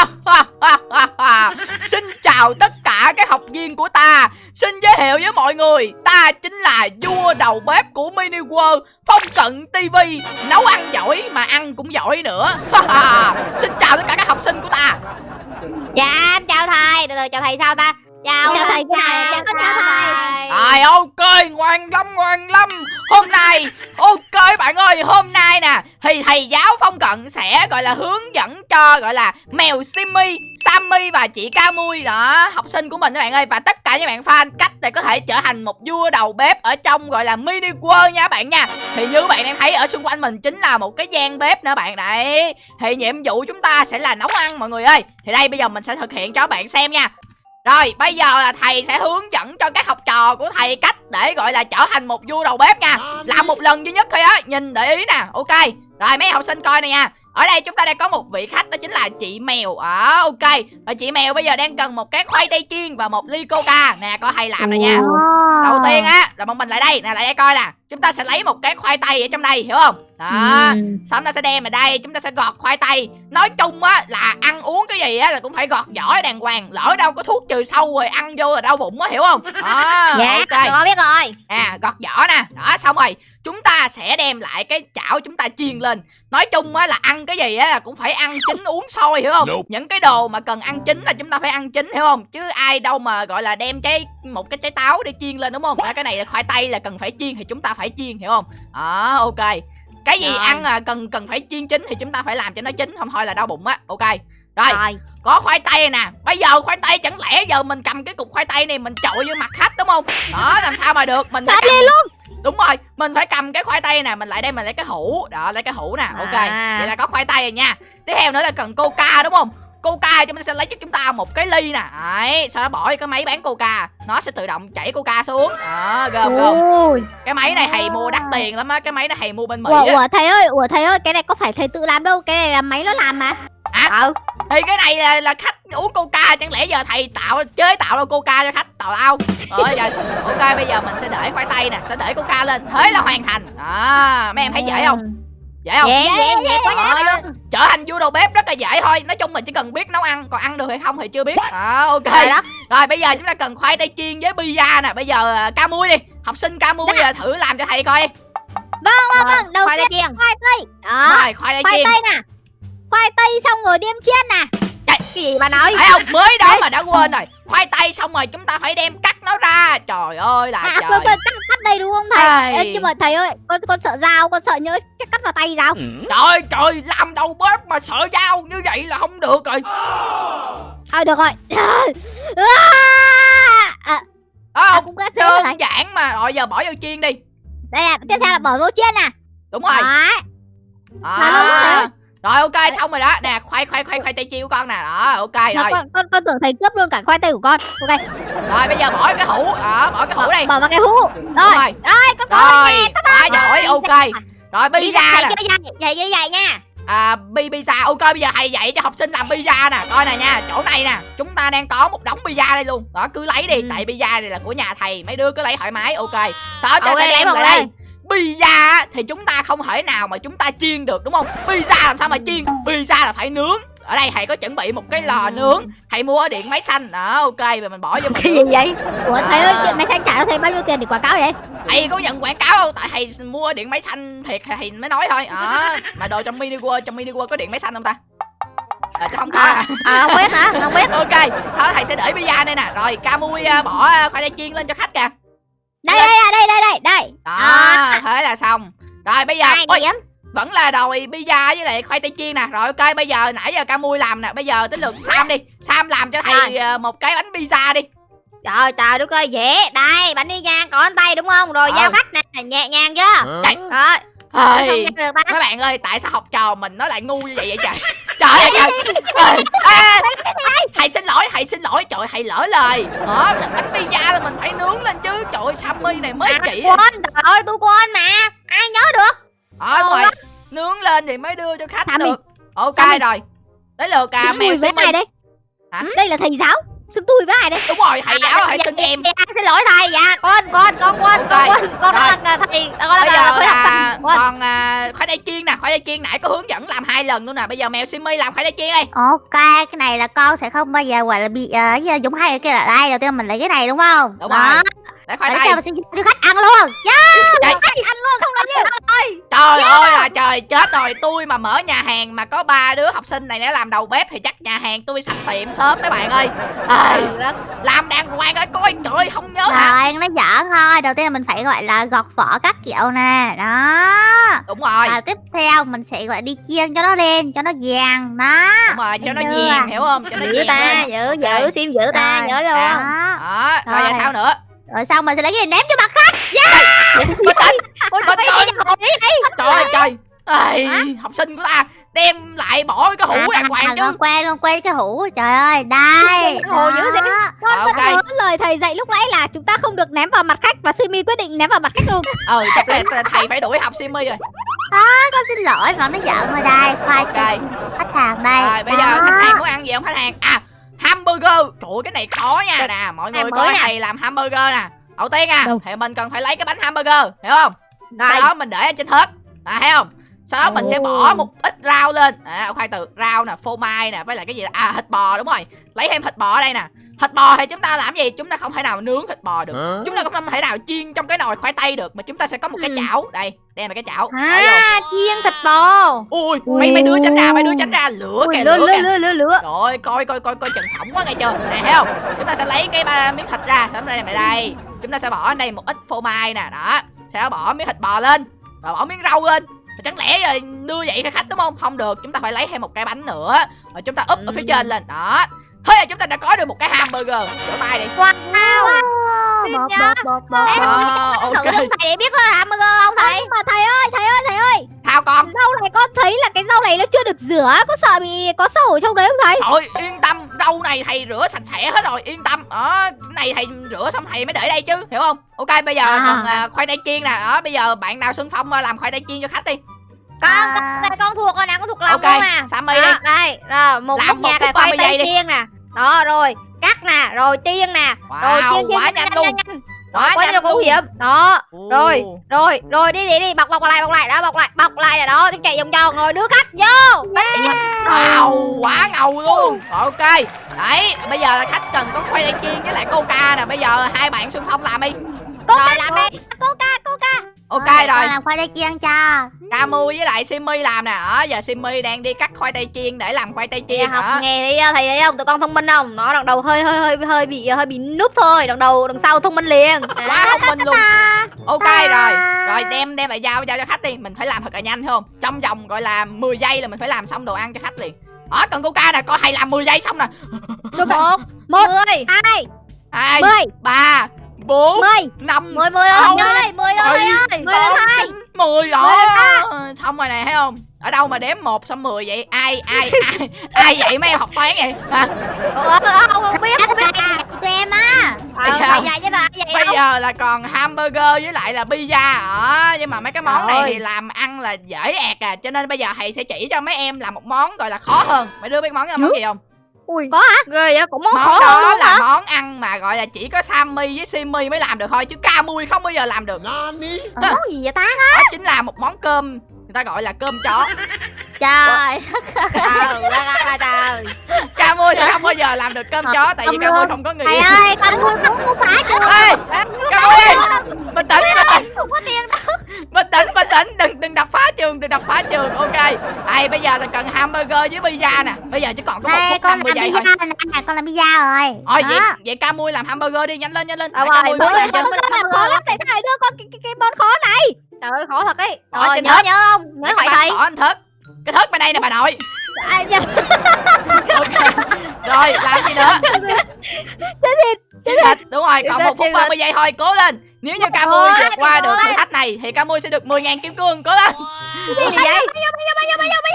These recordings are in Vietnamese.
Xin chào tất cả các học viên của ta. Xin giới thiệu với mọi người Ta chính là vua đầu bếp của Mini World Phong cận TV Nấu ăn giỏi mà ăn cũng giỏi nữa. Xin chào tất cả các học sinh của ta. Dạ em chào thầy. Từ từ chào thầy sao ta? Chào, Chào thầy, chào, chào, chào, chào chào thầy này ok ngoan lắm ngoan lắm. Hôm nay ok bạn ơi Hôm nay nè thì thầy giáo Phong Cận sẽ gọi là hướng dẫn cho gọi là mèo Simmy, Sammy và chị Camui đó học sinh của mình các bạn ơi. Và tất cả những bạn fan cách để có thể trở thành một vua đầu bếp ở trong gọi là mini world nha bạn nha. Thì như bạn đang thấy ở xung quanh mình chính là một cái gian bếp nữa bạn đấy. Thì nhiệm vụ chúng ta sẽ là nấu ăn mọi người ơi. Thì đây bây giờ mình sẽ thực hiện cho bạn xem nha rồi bây giờ là thầy sẽ hướng dẫn cho các học trò của thầy cách để gọi là trở thành một vua đầu bếp nha. Làm một lần duy nhất thôi á Nhìn để ý nè. Ok Rồi mấy học sinh coi này nha. Ở đây chúng ta đang có một vị khách đó chính là chị mèo. À, ok. Và chị mèo bây giờ đang cần một cái khoai tây chiên và một ly coca. Nè coi thầy làm này nha. Đầu tiên á là bọn mình lại đây. Nè lại đây coi nè. Chúng ta sẽ lấy một cái khoai tây ở trong đây hiểu không đó Ừ. xong chúng ta sẽ đem vào đây chúng ta sẽ gọt khoai tây. Nói chung á là ăn uống cái gì á là cũng phải gọt vỏ đàng hoàng. Lỡ đâu có thuốc trừ sâu rồi ăn vô là đau bụng á hiểu không? Đó Dạ ok. con biết rồi. À gọt vỏ nè. Đó xong rồi chúng ta sẽ đem lại cái chảo chúng ta chiên lên. Nói chung á là ăn cái gì á là cũng phải ăn chín uống sôi hiểu không? Nope. những cái đồ mà cần ăn chín là chúng ta phải ăn chín hiểu không? Chứ ai đâu mà gọi là đem cái một cái trái táo để chiên lên đúng không? Cái này là khoai tây là cần phải chiên thì chúng ta phải chiên hiểu không? Đó ok cái gì Rồi. ăn là cần cần phải chiên chín thì chúng ta phải làm cho nó chín không thôi là đau bụng á. Ok. Rồi Rồi. có khoai tây nè. Bây giờ khoai tây chẳng lẽ giờ mình cầm cái cục khoai tây này mình chọi vô mặt khách đúng không? Đó làm sao mà được? Mình phải cầm... luôn. đúng rồi mình phải cầm cái khoai tây nè mình lại đây mình lấy cái hũ. Đó lấy cái hũ nè. Ok À. vậy là có khoai tây rồi nha. Tiếp theo nữa là cần coca đúng không coca chúng ta sẽ lấy cho chúng ta một cái ly nè. Đấy sau đó bỏ cái máy bán coca nó sẽ tự động chảy coca xuống. Đó gồm gồm Ôi. cái máy này thầy mua đắt tiền lắm á cái máy này thầy mua bên mỹ Ủa, á. ủa thầy ơi, ủa thầy ơi, cái này có phải thầy tự làm đâu, cái này là máy nó làm mà. À, Ừ. Thì cái này là, là khách uống coca chẳng lẽ giờ thầy tạo chế tạo ra coca cho khách tào lao? Rồi giờ ok bây giờ mình sẽ để khoai tây nè sẽ để coca lên. Thế là hoàn thành. À mấy em thấy dễ không? Dễ không? Dễ dễ dễ quá luôn trở thành vua đầu bếp rất là dễ thôi. Nói chung mình chỉ cần biết nấu ăn còn ăn được hay không thì chưa biết. À, ok. Rồi đó. Rồi bây giờ chúng ta cần khoai tây chiên với pizza nè. Bây giờ à, ca mui đi. Học sinh ca mui à, thử làm cho thầy coi. Vâng, vâng, vâng, đầu Khoai tiên tây chiên. khoai tây. Đó, rồi khoai tây khoai chiên. tây nè. Khoai tây xong rồi đem chiên nè. Cái gì bà nói? Thấy không? Mới đó mà đã quên rồi. Khoai tây xong rồi chúng ta phải đem cắt nó ra. Trời ơi là À, trời. tôi, tôi cắt, cắt đây đúng không thầy? Ai. Ê, nhưng mà thầy ơi, con con sợ dao, con sợ nhớ chắc cắt vào tay dao. Trời trời làm đầu bếp mà sợ dao như vậy là không được rồi Thôi được rồi. À, Đó à, không cũng có đơn giản mà rồi giờ bỏ vô chiên đi Đây là tiếp theo là bỏ vô chiên nè. đúng rồi Đấy. à. Mà thầy rồi ok xong rồi đó. Nè khoai khoai khoai khoai tây chiên của con nè. Đó ok Mà rồi. con, con con tưởng thầy cướp luôn cả khoai tây của con. Ok. rồi bây giờ bỏ cái hũ. Đó bỏ cái hũ đi. bỏ vào cái hũ. Rồi. rồi. Đây, con có rồi quá giỏi ok. rồi pizza nè. chơi vậy chơi vậy nha. À bi pizza ok bây giờ thầy dạy cho học sinh làm pizza nè. Coi nè nha chỗ này nè chúng ta đang có một đống pizza đây luôn. Đó cứ lấy đi. Ừ. tại pizza này là của nhà thầy. Mấy đứa cứ lấy thoải mái ok. Sau đó Ok, sẽ đem lại đây. lên. Pizza thì chúng ta không thể nào mà chúng ta chiên được đúng không pizza làm sao mà chiên pizza là phải nướng ở đây thầy có chuẩn bị một cái lò nướng thầy mua ở điện máy xanh đó ok rồi mình bỏ vô mình Cái gì vậy? Ủa thầy ơi, À. điện máy xanh trả cho thầy bao nhiêu tiền để quảng cáo vậy? thầy có nhận quảng cáo đâu tại thầy mua ở điện máy xanh thiệt thì thầy mới nói thôi đó mà đồ trong mini world trong mini world có điện máy xanh không ta à, chắc không có À, à. à không biết hả? Không biết. ok sau đó thầy sẽ để pizza đây nè rồi camui à, bỏ à, khoai tây chiên lên cho khách kìa Đây đây đây đây đây đây. đó À. thế là xong. Rồi bây giờ ôi, vẫn là đòi pizza với lại khoai tây chiên nè. Rồi ok bây giờ nãy giờ camui làm nè. Bây giờ tới lượt sam đi. Sam làm cho thầy à, một cái bánh pizza đi. Trời trời đất ơi dễ. Đây bánh đi nha Có tay đúng không? Rồi Ờ. giao khách nè Nhẹ nhàng chưa. Rồi Không Ê, nghe được mấy bạn ơi tại sao học trò mình nó lại ngu như vậy vậy trời trời ơi trời ê, thầy xin lỗi thầy xin lỗi. Trời thầy lỡ lời. Đó bánh pizza là mình phải nướng lên chứ. Trời ơi, sammy này mới À, chỉ quên Trời ơi tôi quên mà. Ai nhớ được? Ngon rồi nướng lên thì mới đưa cho khách Sammy. được. Ok Sammy. rồi. Tới lượt à Xin mèo Sammy. này. Hả? Đây là thầy giáo. Xưng tôi với ai đấy đúng rồi thầy giáo hãy xưng em. dạ, xin lỗi thầy dạ con con con quên con quên con đã là thầy con bây là khối học sinh còn à, khoai tây chiên nè khoai tây chiên nãy có hướng dẫn làm hai lần luôn nè bây giờ mèo simi làm khoai tây chiên đây ok cái này là con sẽ không bao giờ gọi là bị uh, giống hay kia là đây đầu tiên mình lấy cái này đúng không? Đúng Đó. rồi để khoai Để tây cho sẽ cho khách ăn luôn Trời, ăn luôn không nói gì trời ơi là trời chết rồi tôi mà mở nhà hàng mà có ba đứa học sinh này để làm đầu bếp thì chắc nhà hàng tôi sạch tiệm sớm mấy bạn ơi Ây, làm đàng hoàng ơi coi trời không nhớ hả Rồi, nó giỡn thôi. Đầu tiên là mình phải gọi là gọt vỏ các kiểu nè. Đó. đúng rồi Và tiếp theo mình sẽ gọi đi chiên cho nó đen, cho nó vàng. Đó. đúng rồi cho nó nghiền hiểu không cho nó Giữ ta, giữ, giữ, sim giữ ta, Rồi, nhớ luôn. đó. Đó. đó rồi giờ Rồi. sao nữa Rồi xong mình sẽ lấy cái này ném cho mặt khách. bình tĩnh Ôi, Bình trời ơi, tĩnh. cái gì vậy? trời ơi trời Ây, học sinh của ta đem lại bỏ cái hũ đàng hoàng chứ Con quên, con quên cái hũ. Trời ơi, đây. Hồ dữ vậy? Đó. con vẫn ok. nhớ lời thầy dạy lúc nãy là chúng ta không được ném vào mặt khách và Simi quyết định ném vào mặt khách luôn ừ chắc là thầy phải đuổi học simi rồi Con xin lỗi, mà nó giỡn rồi đây. Khoai ok khách hàng đây. rồi bây Đó. giờ khách hàng muốn ăn gì không khách hàng à hamburger. Trời ơi, cái này khó nha. Nè mọi người Này coi thầy làm hamburger nè. Đầu tiên à Đâu? thì mình cần phải lấy cái bánh hamburger hiểu không? Sau Rồi. đó mình để ở trên thớt. À thấy không? Sau đó mình sẽ bỏ một ít rau lên. À khoai từ rau nè phô mai nè với lại cái gì đó? à thịt bò đúng rồi. Lấy thêm thịt bò ở đây nè thịt bò thì chúng ta làm gì? Chúng ta không thể nào nướng thịt bò được. Chúng ta cũng không thể nào chiên trong cái nồi khoai tây được mà chúng ta sẽ có một cái Ừ. chảo. Đây đây là cái chảo. À, chiên thịt bò. ui mấy mấy đứa tránh ra mấy đứa tránh ra. Lửa kìa lửa, lửa lửa, kìa. lửa, lửa, ơi, coi coi coi coi chừng phỏng quá nghe chưa? Nè thấy không? Chúng ta sẽ lấy cái ba miếng thịt ra. Tấm đây này đây. Chúng ta sẽ bỏ ở đây một ít phô mai nè Đó. Sẽ bỏ miếng thịt bò lên Và bỏ miếng rau lên. Mà Chẳng lẽ rồi đưa vậy cho khách đúng không? Không được Chúng ta phải lấy thêm một cái bánh nữa. Rồi chúng ta úp ở phía Ừ. trên lên Đó Thế là chúng ta đã có được một cái hamburger. Rửa tay đi. Wow. Bột, bột. Ờ, Thử ok. thầy để biết có hamburger không thầy? nhưng mà thầy ơi thầy ơi thầy ơi. Sao con. Rau này con thấy là cái rau này nó chưa được rửa có sợ bị có sâu ở trong đấy không thầy? Trời yên tâm. Rau này thầy rửa sạch sẽ hết rồi Yên tâm. Đó Cái này thầy rửa xong thầy mới để đây chứ Hiểu không? Ok bây giờ À. còn à, khoai tây chiên nè. Đó bây giờ bạn nào xưng phong làm khoai tây chiên cho khách đi Con, À. con, con thuộc con nào con thuộc lòng Ok luôn nè. Sammy đi Đó, đây, rồi một Làm một nhạc phút là khoai 30 giây tây đi. chiên nè. Đó rồi, cắt nè, rồi chiên nè. rồi chiên chiên quá nhanh, nhanh nhanh, nhanh, nhanh. Quá Quá nhanh nguy hiểm. Đó, rồi, rồi, rồi đi đi đi, bọc bọc lại, bọc lại, đó bọc lại, bọc lại nè đó, chạy vòng vòng rồi đưa khách vô. Wow quá ngầu luôn Rồi, Ok Đấy bây giờ là khách cần có khoai tây chiên với lại coca nè Bây giờ hai bạn xưng phong làm đi cô Rồi, làm đi. cô ca cô ca Ok con rồi. làm khoai tây chiên cho. Camu với lại Simmy làm nè. Đó giờ Simmy đang đi cắt khoai tây chiên để làm khoai tây chiên học nghề thì thầy thấy không? Tụi con thông minh không? Nó đằng đầu hơi hơi hơi hơi bị hơi bị núp thôi, đằng đầu đằng sau thông minh liền. Quá thông minh luôn. Ok rồi. Rồi đem đem lại giao giao cho khách đi. Mình phải làm thật là nhanh không? Trong vòng gọi là 10 giây là mình phải làm xong đồ ăn cho khách liền. Đó cần coca nè Coi thầy làm 10 giây xong nè. Một, một, mười, hai hai mười. ba bốn mười. năm mười, mười ơi, mười bảy, ơi. tám, hai. mười Mười đó. Xong rồi này thấy không? Ở đâu mà đếm một xong 10 vậy? Ai ai ai ai vậy mấy em học toán vậy? Hả? Không không biết, không biết. tụi em á. Ờ, Bây giờ- cho là còn hamburger với lại là pizza đó nhưng mà mấy cái món này Rồi. thì làm ăn là dễ ẹt à. Cho nên bây giờ thầy sẽ chỉ cho mấy em làm một món gọi là khó hơn. Mấy đứa biết món đó món gì không ui. Có hả? Ghê vậy, cũng món món khó hơn đó luôn là hả? món ăn mà gọi là chỉ có Sammy với Simmy mới làm được thôi chứ Camui không bao giờ làm được. Ờ, Món gì vậy ta? đó chính là một món cơm người ta gọi là cơm chó. Trời. Trời ơi, trời. Camui sẽ không bao giờ làm được cơm chó tại vì không Camui không có người thầy ơi con muốn không có phải chưa Ê, Camui bình tĩnh bình tĩnh. Không có tiền bình tĩnh bình tĩnh đừng đừng đập phá trường đừng đập phá trường. Ok. Ai bây giờ là cần hamburger với pizza nè. Bây giờ chỉ còn có một đây phút con 50 làm giây thôi. pizza nè? Con làm pizza rồi. Thôi vậy Đó. vậy Camui làm hamburger đi. Nhanh lên nhanh lên. Ờ, rồi, con- Con làm khó lắm. Tại sao lại đưa con cái, cái, cái món khó này? Trời ơi, khó thật ấy. Rồi, trên nhớ nhớ không? Nhớ hỏi cái thầy. anh thớt. Cái thớt bên đây nè bà nội à, dạ. ok. Rồi làm gì nữa? Chết thịt, chiên thịt đúng rồi còn một phút chiên 30 giây thôi cố lên. Nếu như Camui Ôi, vượt qua được thử thách này thì Camui sẽ được 10.000 kim cương cố lên. Cái gì vậy?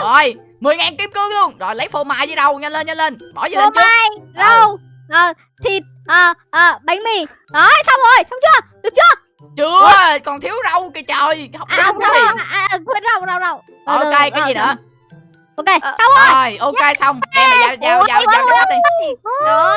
rồi 10.000 kim cương luôn. Rồi lấy phô mai với đâu nhanh lên nhanh lên. Bỏ gì phô lên trước. mai rau ờ, thịt ờ, ờ, bánh mì. Đó xong rồi xong chưa? Được chưa? Chưa còn thiếu rau kìa trời. Học à, không rau gì à, à, quên rau rau rau. Ok cái gì nữa ok Ờ, xong rồi rồi ok xong đem mày giao giao giao giao cho boss đi Rồi.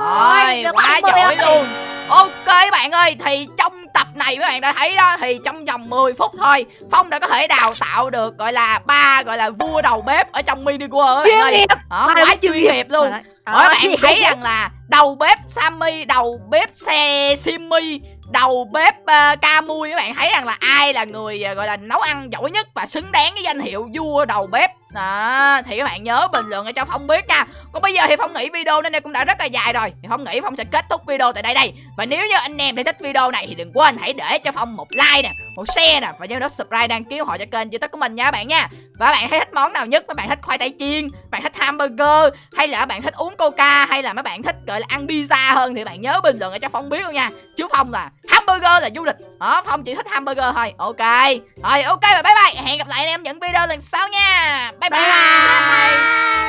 Rồi, quá giỏi luôn Ok các bạn ơi, thì trong tập này các bạn đã thấy đó Thì trong vòng 10 phút thôi Phong đã có thể đào tạo được gọi là ba gọi là vua đầu bếp ở trong mini world các bạn ơi. Đó, quá chuyên nghiệp luôn Đó, bạn thấy rằng là đầu bếp Sammy, đầu bếp xe Simmy đầu bếp ờ, uh, Camui các bạn thấy rằng là ai là người uh, gọi là nấu ăn giỏi nhất và xứng đáng cái danh hiệu vua đầu bếp? Đó, thì các bạn nhớ bình luận để cho phong biết nha. Còn bây giờ thì phong nghĩ video đến đây cũng đã rất là dài rồi. Thì phong nghĩ phong sẽ kết thúc video tại đây đây. Và nếu như anh em thấy thích video này thì đừng quên hãy để cho phong một like nè, một share nè, và nhớ nút subscribe đăng ký họ cho kênh youtube của mình nha các bạn nha. Và các bạn thấy thích món nào nhất? Các bạn thích khoai tây chiên bạn thích hamburger, hay là các bạn thích uống coca, hay là mấy bạn thích, gọi là ăn pizza hơn thì bạn nhớ bình luận để cho phong biết luôn nha. Chứ phong là hamburger là du lịch đó phong chỉ thích hamburger thôi. Ok. Rồi ok và bye bye. Hẹn gặp lại anh em những video lần sau nha. Bye bye, Bye bye.